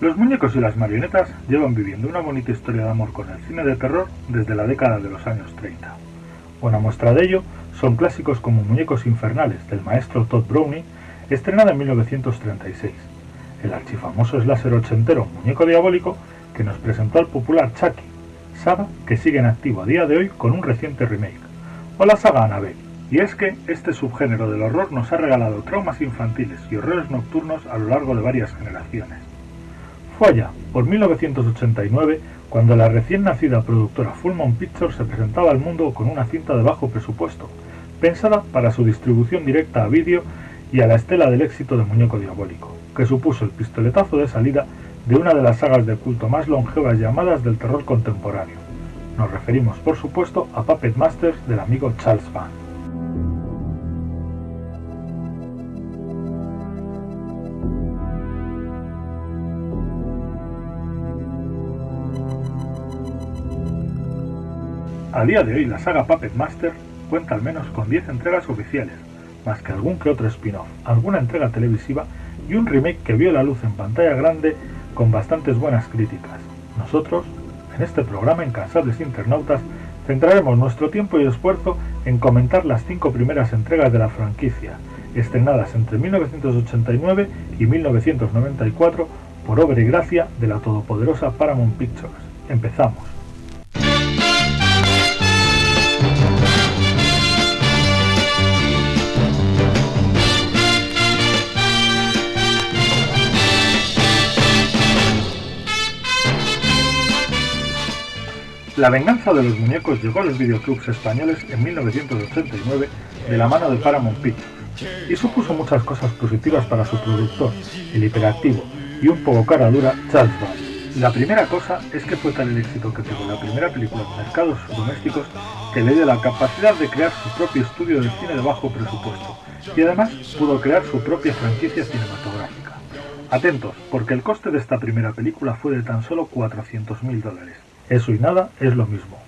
Los muñecos y las marionetas llevan viviendo una bonita historia de amor con el cine de terror desde la década de los años 30. Una muestra de ello son clásicos como Muñecos Infernales del maestro Todd Browning, estrenada en 1936, el archifamoso slasher ochentero Muñeco Diabólico que nos presentó al popular Chucky, saga que sigue en activo a día de hoy con un reciente remake, o la saga Annabelle. Y es que este subgénero del horror nos ha regalado traumas infantiles y horrores nocturnos a lo largo de varias generaciones. Allá, por 1989, cuando la recién nacida productora Full Moon Pictures se presentaba al mundo con una cinta de bajo presupuesto, pensada para su distribución directa a vídeo y a la estela del éxito de Muñeco Diabólico, que supuso el pistoletazo de salida de una de las sagas de culto más longevas llamadas del terror contemporáneo. Nos referimos, por supuesto, a Puppet Masters del amigo Charles Van. A día de hoy la saga Puppet Master cuenta al menos con 10 entregas oficiales, más que algún que otro spin-off, alguna entrega televisiva y un remake que vio la luz en pantalla grande con bastantes buenas críticas. Nosotros, en este programa Incansables Internautas, centraremos nuestro tiempo y esfuerzo en comentar las cinco primeras entregas de la franquicia, estrenadas entre 1989 y 1994 por obra y gracia de la todopoderosa Paramount Pictures. Empezamos. La venganza de los muñecos llegó a los videoclubs españoles en 1989 de la mano de Paramount Pictures y supuso muchas cosas positivas para su productor, el hiperactivo y un poco cara dura Charles Band. La primera cosa es que fue tal el éxito que tuvo la primera película en mercados domésticos que le dio la capacidad de crear su propio estudio de cine de bajo presupuesto y además pudo crear su propia franquicia cinematográfica. Atentos, porque el coste de esta primera película fue de tan solo 400.000 dólares eso y nada es lo mismo.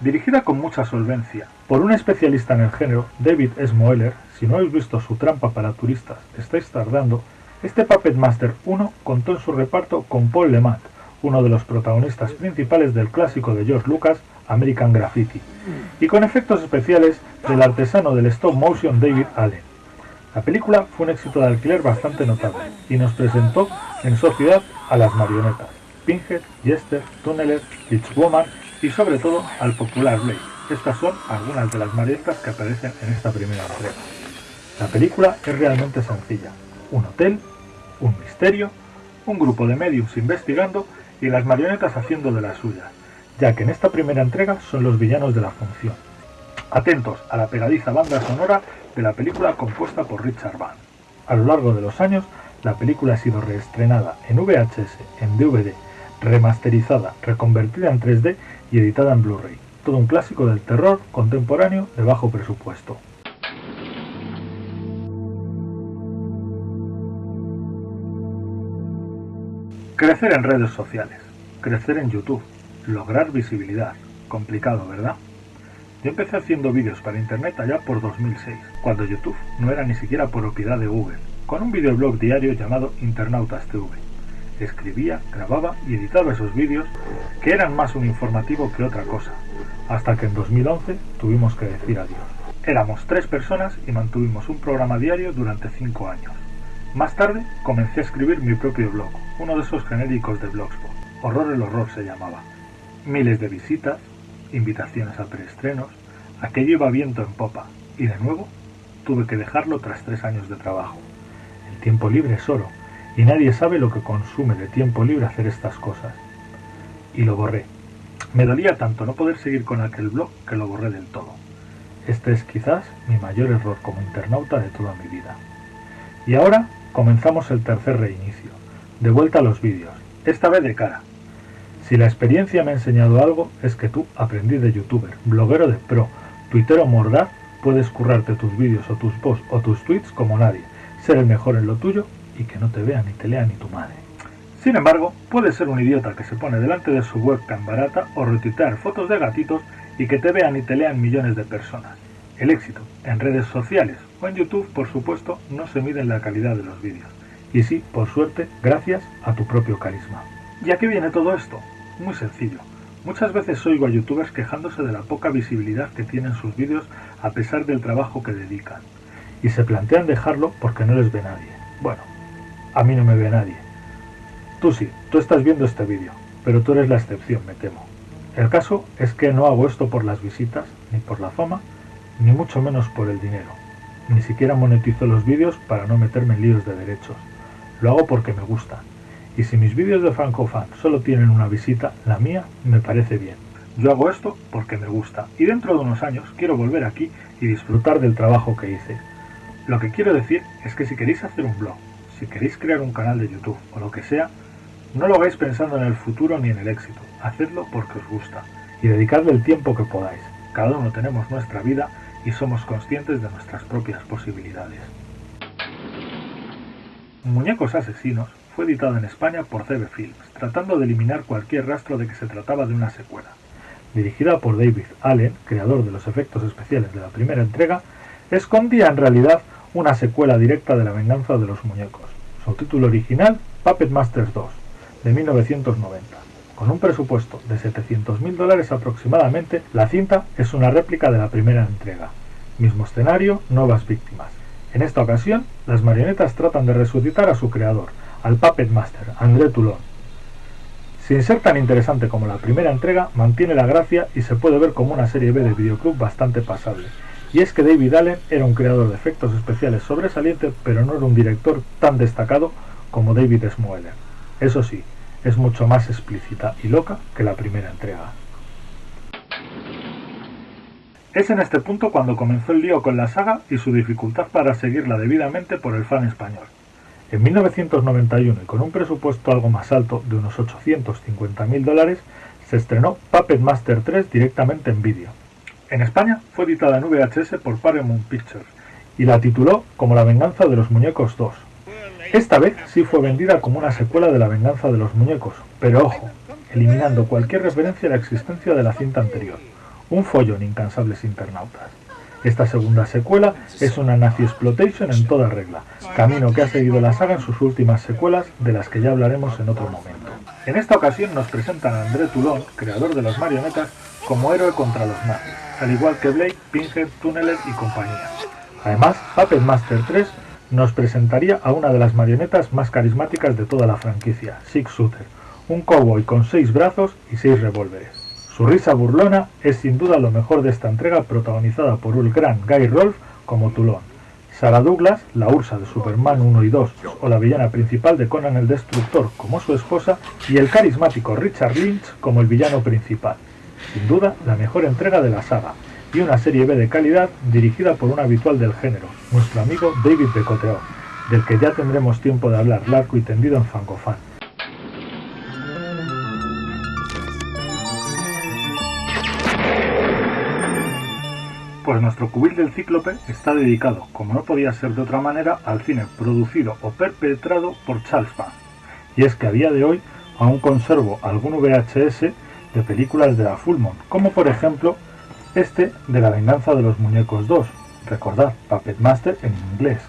Dirigida con mucha solvencia por un especialista en el género, David S. Moeller, si no habéis visto su trampa para turistas, estáis tardando, este Puppet Master 1 contó en su reparto con Paul Lemant, uno de los protagonistas principales del clásico de George Lucas, American Graffiti, y con efectos especiales del artesano del stop motion David Allen. La película fue un éxito de alquiler bastante notable y nos presentó en sociedad a las marionetas. Pinhead, Jester, Tunneler, Woman y sobre todo al popular Blade. Estas son algunas de las marionetas que aparecen en esta primera entrega. La película es realmente sencilla. Un hotel, un misterio, un grupo de mediums investigando y las marionetas haciendo de las suyas, ya que en esta primera entrega son los villanos de la función. Atentos a la pegadiza banda sonora de la película compuesta por Richard Band. A lo largo de los años, la película ha sido reestrenada en VHS, en DVD remasterizada, reconvertida en 3D y editada en Blu-ray. Todo un clásico del terror contemporáneo de bajo presupuesto. Crecer en redes sociales, crecer en YouTube, lograr visibilidad. Complicado, ¿verdad? Yo empecé haciendo vídeos para internet allá por 2006, cuando YouTube no era ni siquiera propiedad de Google, con un videoblog diario llamado Internautas TV escribía, grababa y editaba esos vídeos que eran más un informativo que otra cosa, hasta que en 2011 tuvimos que decir adiós. Éramos tres personas y mantuvimos un programa diario durante cinco años. Más tarde comencé a escribir mi propio blog, uno de esos genéricos de Blogspot. Horror el horror se llamaba. Miles de visitas, invitaciones a preestrenos, aquello iba viento en popa, y de nuevo tuve que dejarlo tras tres años de trabajo. El tiempo libre es oro, y nadie sabe lo que consume de tiempo libre hacer estas cosas. Y lo borré. Me dolía tanto no poder seguir con aquel blog que lo borré del todo. Este es quizás mi mayor error como internauta de toda mi vida. Y ahora comenzamos el tercer reinicio. De vuelta a los vídeos, esta vez de cara. Si la experiencia me ha enseñado algo, es que tú, aprendiz de youtuber, bloguero de pro, tuitero mordaz, puedes currarte tus vídeos o tus posts o tus tweets como nadie, ser el mejor en lo tuyo y que no te vea ni te lea ni tu madre. Sin embargo, puedes ser un idiota que se pone delante de su webcam barata o retuitear fotos de gatitos y que te vean y te lean millones de personas. El éxito en redes sociales o en YouTube, por supuesto, no se mide en la calidad de los vídeos, Y sí, por suerte, gracias a tu propio carisma. ¿Y a qué viene todo esto? Muy sencillo. Muchas veces oigo a youtubers quejándose de la poca visibilidad que tienen sus vídeos a pesar del trabajo que dedican. Y se plantean dejarlo porque no les ve nadie. Bueno, a mí no me ve nadie. Tú sí, tú estás viendo este vídeo, pero tú eres la excepción, me temo. El caso es que no hago esto por las visitas, ni por la fama, ni mucho menos por el dinero. Ni siquiera monetizo los vídeos para no meterme en líos de derechos. Lo hago porque me gusta y si mis vídeos de FrancoFan solo tienen una visita, la mía me parece bien. Yo hago esto porque me gusta y dentro de unos años quiero volver aquí y disfrutar del trabajo que hice. Lo que quiero decir es que si queréis hacer un blog, si queréis crear un canal de YouTube o lo que sea, no lo hagáis pensando en el futuro ni en el éxito, hacedlo porque os gusta y dedicadle el tiempo que podáis. Cada uno tenemos nuestra vida y somos conscientes de nuestras propias posibilidades. Muñecos asesinos fue editado en España por CB Films, tratando de eliminar cualquier rastro de que se trataba de una secuela. Dirigida por David Allen, creador de los efectos especiales de la primera entrega, escondía en realidad una secuela directa de La venganza de los muñecos. Su título original, Puppet Masters 2, de 1990. Con un presupuesto de 700.000 dólares aproximadamente, la cinta es una réplica de la primera entrega. Mismo escenario, nuevas víctimas. En esta ocasión, las marionetas tratan de resucitar a su creador, al Puppet Master, André Toulon. Sin ser tan interesante como la primera entrega, mantiene la gracia y se puede ver como una serie B de videoclub bastante pasable. Y es que David Allen era un creador de efectos especiales sobresaliente, pero no era un director tan destacado como David Smoeller. Eso sí, es mucho más explícita y loca que la primera entrega. Es en este punto cuando comenzó el lío con la saga y su dificultad para seguirla debidamente por el fan español. En 1991 y con un presupuesto algo más alto de unos 850.000 dólares, se estrenó Puppet Master 3 directamente en vídeo. En España fue editada en VHS por Paramount Pictures y la tituló como La venganza de los muñecos 2. Esta vez sí fue vendida como una secuela de La venganza de los muñecos, pero ojo, eliminando cualquier referencia a la existencia de la cinta anterior. Un follón incansables internautas. Esta segunda secuela es una Nazi Exploitation en toda regla, camino que ha seguido la saga en sus últimas secuelas, de las que ya hablaremos en otro momento. En esta ocasión nos presentan a André Toulon, creador de las marionetas, como héroe contra los nazis, al igual que Blake, Pinhead, Tunneler y compañía. Además, Puppet Master 3 nos presentaría a una de las marionetas más carismáticas de toda la franquicia, Six Shooter, un cowboy con seis brazos y seis revólveres. Su risa burlona es sin duda lo mejor de esta entrega protagonizada por el gran Guy Rolfe como Tulón, Sarah Douglas, la Ursa de Superman 1 y 2 o la villana principal de Conan el Destructor como su esposa y el carismático Richard Lynch como el villano principal. Sin duda la mejor entrega de la saga y una serie B de calidad dirigida por un habitual del género, nuestro amigo David Becoteo, del que ya tendremos tiempo de hablar largo y tendido en Fangofan. pues nuestro cubil del cíclope está dedicado, como no podía ser de otra manera, al cine producido o perpetrado por Charles Band. Y es que a día de hoy aún conservo algún VHS de películas de la Fullmont, como por ejemplo este de La venganza de los muñecos 2, recordad, Puppet Master en inglés.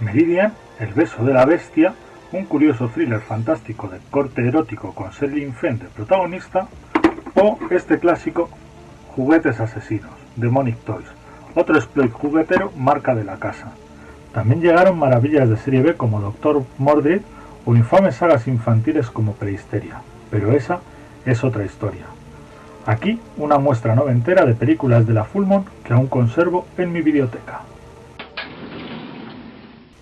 Meridian, El beso de la bestia, un curioso thriller fantástico de corte erótico con Selin Fenn de protagonista, o este clásico Juguetes asesinos, Demonic Toys, otro exploit juguetero marca de la casa. También llegaron maravillas de serie B como Doctor Mordred o infames sagas infantiles como Prehisteria, pero esa es otra historia. Aquí una muestra noventera de películas de la Fullmont que aún conservo en mi biblioteca.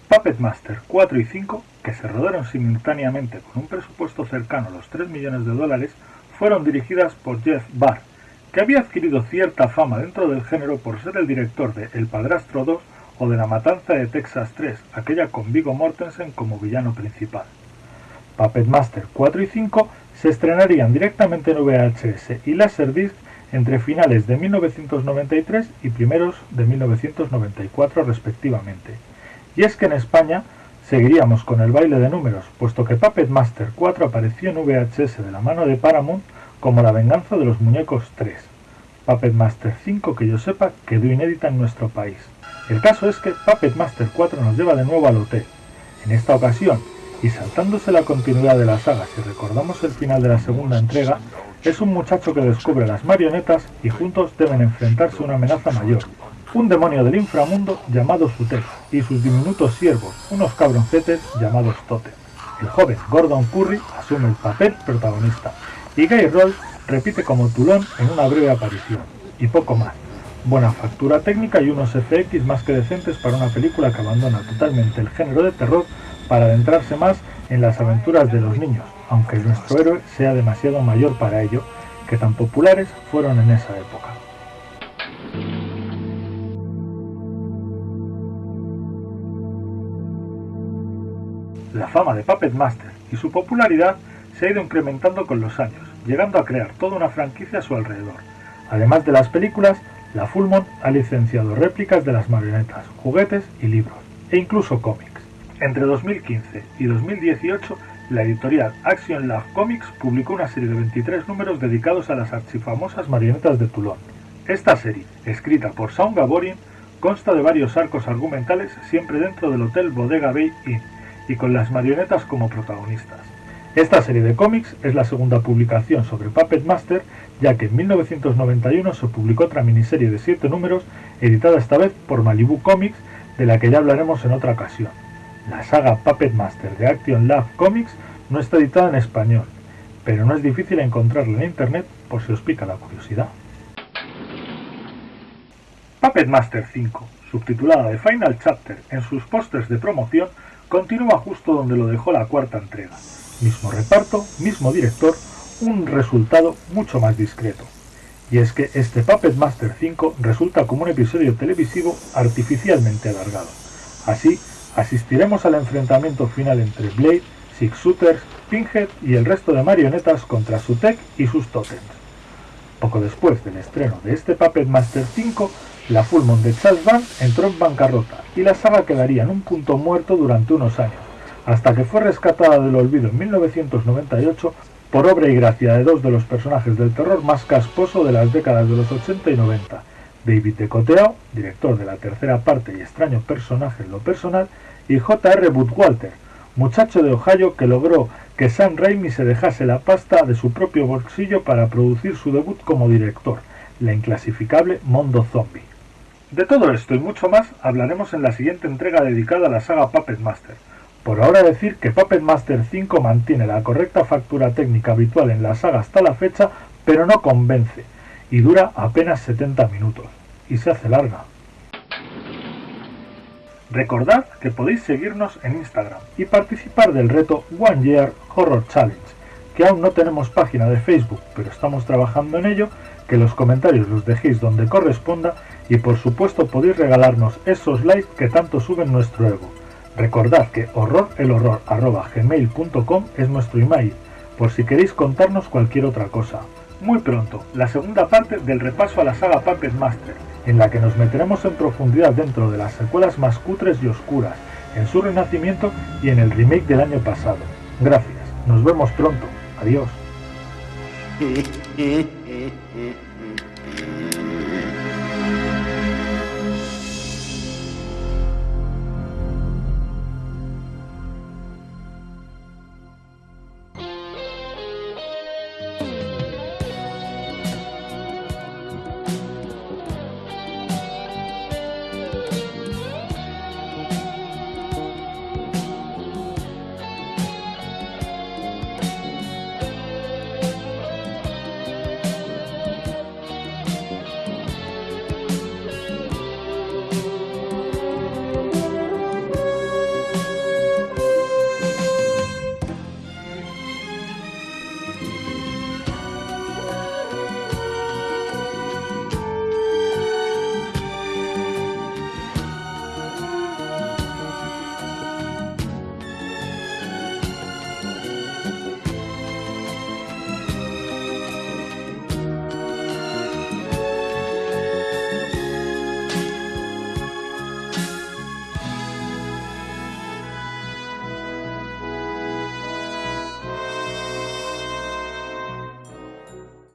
Puppet Master 4 y 5, que se rodaron simultáneamente con un presupuesto cercano a los 3 millones de dólares, fueron dirigidas por Jeff Barr, que había adquirido cierta fama dentro del género por ser el director de El Padrastro 2 o de La Matanza de Texas 3, aquella con Viggo Mortensen como villano principal. Puppet Master 4 y 5 se estrenarían directamente en VHS y Laserdisc entre finales de 1993 y primeros de 1994 respectivamente. Y es que en España seguiríamos con el baile de números, puesto que Puppet Master 4 apareció en VHS de la mano de Paramount como La venganza de los muñecos 3. Puppet Master 5, que yo sepa, quedó inédita en nuestro país. El caso es que Puppet Master 4 nos lleva de nuevo al hotel. En esta ocasión, y saltándose la continuidad de la saga si recordamos el final de la segunda entrega, es un muchacho que descubre las marionetas y juntos deben enfrentarse a una amenaza mayor, un demonio del inframundo llamado Sutek y sus diminutos siervos, unos cabroncetes llamados Totem. El joven Gordon Curry asume el papel protagonista y Guy Roll repite como Tulón en una breve aparición, y poco más. Buena factura técnica y unos FX más que decentes para una película que abandona totalmente el género de terror para adentrarse más en las aventuras de los niños, aunque nuestro héroe sea demasiado mayor para ello, que tan populares fueron en esa época. La fama de Puppet Master y su popularidad se ha ido incrementando con los años, llegando a crear toda una franquicia a su alrededor. Además de las películas, la Fullmont ha licenciado réplicas de las marionetas, juguetes y libros, e incluso cómics. Entre 2015 y 2018, la editorial Action Love Comics publicó una serie de 23 números dedicados a las archifamosas marionetas de Toulon. Esta serie, escrita por Saun Gaborin, consta de varios arcos argumentales siempre dentro del Hotel Bodega Bay Inn, y con las marionetas como protagonistas. Esta serie de cómics es la segunda publicación sobre Puppet Master, ya que en 1991 se publicó otra miniserie de 7 números, editada esta vez por Malibu Comics, de la que ya hablaremos en otra ocasión. La saga Puppet Master de Action Love Comics no está editada en español, pero no es difícil encontrarla en internet por si os pica la curiosidad. Puppet Master 5, subtitulada de Final Chapter en sus pósters de promoción, continúa justo donde lo dejó la cuarta entrega mismo reparto, mismo director, un resultado mucho más discreto. Y es que este Puppet Master 5 resulta como un episodio televisivo artificialmente alargado. Así, asistiremos al enfrentamiento final entre Blade, Six Shooters, Pinhead y el resto de marionetas contra su tech y sus totems. Poco después del estreno de este Puppet Master 5, la Fullmont de Charles Band entró en bancarrota y la saga quedaría en un punto muerto durante unos años, hasta que fue rescatada del olvido en 1998 por obra y gracia de dos de los personajes del terror más casposo de las décadas de los 80 y 90, David Decoteo, director de la tercera parte y extraño personaje en lo personal, y J.R. Walter, muchacho de Ohio que logró que Sam Raimi se dejase la pasta de su propio bolsillo para producir su debut como director, la inclasificable Mondo Zombie. De todo esto y mucho más hablaremos en la siguiente entrega dedicada a la saga Puppet Master, por ahora decir que Puppet Master 5 mantiene la correcta factura técnica habitual en la saga hasta la fecha, pero no convence, y dura apenas 70 minutos, y se hace larga. Recordad que podéis seguirnos en Instagram y participar del reto One Year Horror Challenge, que aún no tenemos página de Facebook, pero estamos trabajando en ello, que los comentarios los dejéis donde corresponda y por supuesto podéis regalarnos esos likes que tanto suben nuestro ego. Recordad que horrorelhorror.gmail.com es nuestro email, por si queréis contarnos cualquier otra cosa. Muy pronto, la segunda parte del repaso a la saga Puppet Master, en la que nos meteremos en profundidad dentro de las secuelas más cutres y oscuras, en su renacimiento y en el remake del año pasado. Gracias, nos vemos pronto. Adiós.